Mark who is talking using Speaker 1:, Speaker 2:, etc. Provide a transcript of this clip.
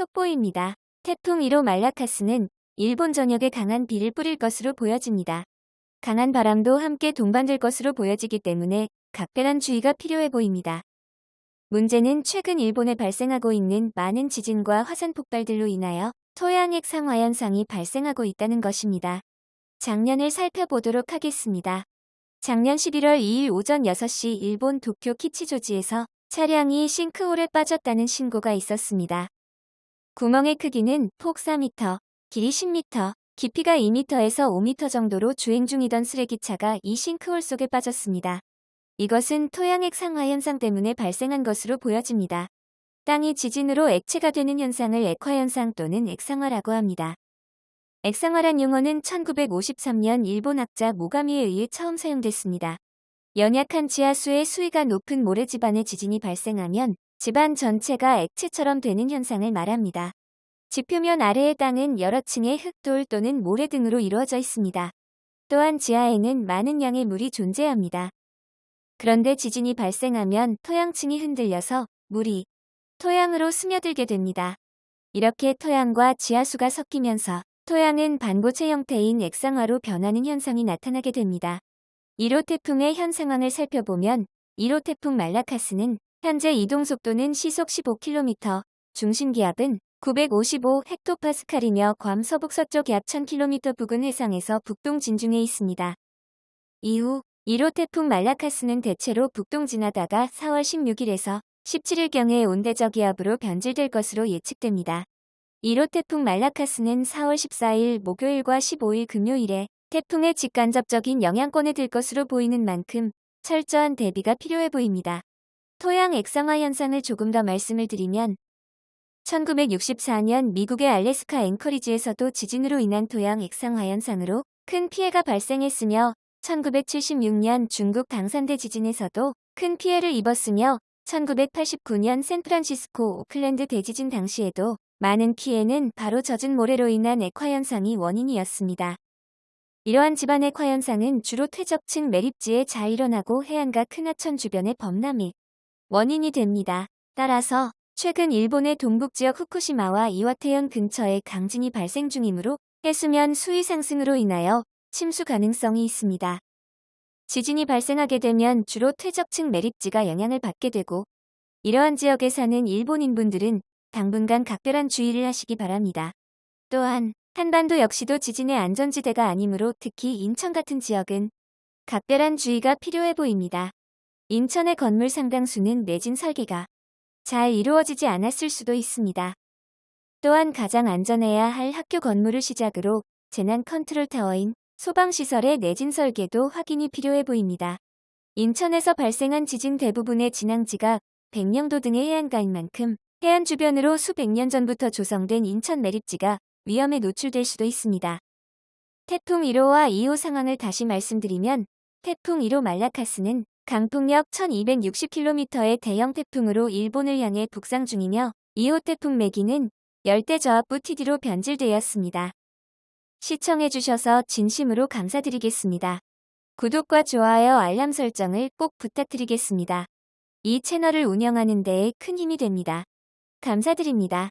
Speaker 1: 속보입니다. 태풍 1호 말라카스는 일본 전역에 강한 비를 뿌릴 것으로 보여집니다. 강한 바람도 함께 동반될 것으로 보여지기 때문에 각별한 주의가 필요해 보입니다. 문제는 최근 일본에 발생하고 있는 많은 지진과 화산 폭발들로 인하여 토양액 상화 현상이 발생하고 있다는 것입니다. 작년을 살펴보도록 하겠습니다. 작년 11월 2일 오전 6시 일본 도쿄 키치조지에서 차량이 싱크홀에 빠졌다는 신고가 있었습니다. 구멍의 크기는 폭 4m, 길이 10m, 깊이가 2m에서 5m 정도로 주행 중이던 쓰레기차가 이 싱크홀 속에 빠졌습니다. 이것은 토양액 상화 현상 때문에 발생한 것으로 보여집니다. 땅이 지진으로 액체가 되는 현상을 액화현상 또는 액상화라고 합니다. 액상화란 용어는 1953년 일본 학자 모가미에 의해 처음 사용됐습니다. 연약한 지하수의 수위가 높은 모래지반에 지진이 발생하면 집안 전체가 액체처럼 되는 현상을 말합니다. 지표면 아래의 땅은 여러 층의 흙돌 또는 모래 등으로 이루어져 있습니다. 또한 지하에는 많은 양의 물이 존재합니다. 그런데 지진이 발생하면 토양층이 흔들려서 물이 토양으로 스며들게 됩니다. 이렇게 토양과 지하수가 섞이면서 토양은 반고체 형태인 액상화로 변하는 현상이 나타나게 됩니다. 1호 태풍의 현 상황을 살펴보면 1호 태풍 말라카스는 현재 이동 속도는 시속 15km, 중심 기압은 955 헥토파스칼이며 괌 서북서쪽 약 1000km 부근 해상에서 북동 진중해 있습니다. 이후 1호 태풍 말라카스는 대체로 북동 지나다가 4월 16일에서 17일경에 온대저기압으로 변질될 것으로 예측됩니다. 1호 태풍 말라카스는 4월 14일 목요일과 15일 금요일에 태풍의 직간접적인 영향권에 들 것으로 보이는 만큼 철저한 대비가 필요해 보입니다. 토양 액상화 현상을 조금 더 말씀을 드리면 1964년 미국의 알래스카 앵커리지에서도 지진으로 인한 토양 액상화 현상으로 큰 피해가 발생했으며 1976년 중국 당산대 지진에서도 큰 피해를 입었으며 1989년 샌프란시스코 오클랜드 대지진 당시에도 많은 피해는 바로 젖은 모래로 인한 액화 현상이 원인이었습니다. 이러한 집안 액화 현상은 주로 퇴적층 매립지에 잘 일어나고 해안가 큰 하천 주변의 범람이 원인이 됩니다. 따라서 최근 일본의 동북 지역 후쿠시마와 이와테현 근처에 강진이 발생 중이므로 해수면 수위 상승으로 인하여 침수 가능성이 있습니다. 지진이 발생하게 되면 주로 퇴적층 매립지가 영향을 받게 되고 이러한 지역에 사는 일본인분들은 당분간 각별한 주의를 하시기 바랍니다. 또한 한반도 역시도 지진의 안전지대가 아니므로 특히 인천 같은 지역은 각별한 주의가 필요해 보입니다. 인천의 건물 상당수는 내진 설계가 잘 이루어지지 않았을 수도 있습니다. 또한 가장 안전해야 할 학교 건물을 시작으로 재난 컨트롤 타워인 소방시설의 내진 설계도 확인이 필요해 보입니다. 인천에서 발생한 지진 대부분의 진앙지가 백령도 등의 해안가인 만큼 해안 주변으로 수백 년 전부터 조성된 인천 매립지가 위험에 노출될 수도 있습니다. 태풍 1호와 2호 상황을 다시 말씀드리면 태풍 1호 말라카스는 강풍력 1260km의 대형 태풍으로 일본을 향해 북상 중이며 2호 태풍 매기는 열대 저압부 TD로 변질되었습니다. 시청해주셔서 진심으로 감사드리겠습니다. 구독과 좋아요 알람 설정을 꼭 부탁드리겠습니다. 이 채널을 운영하는 데에 큰 힘이 됩니다. 감사드립니다.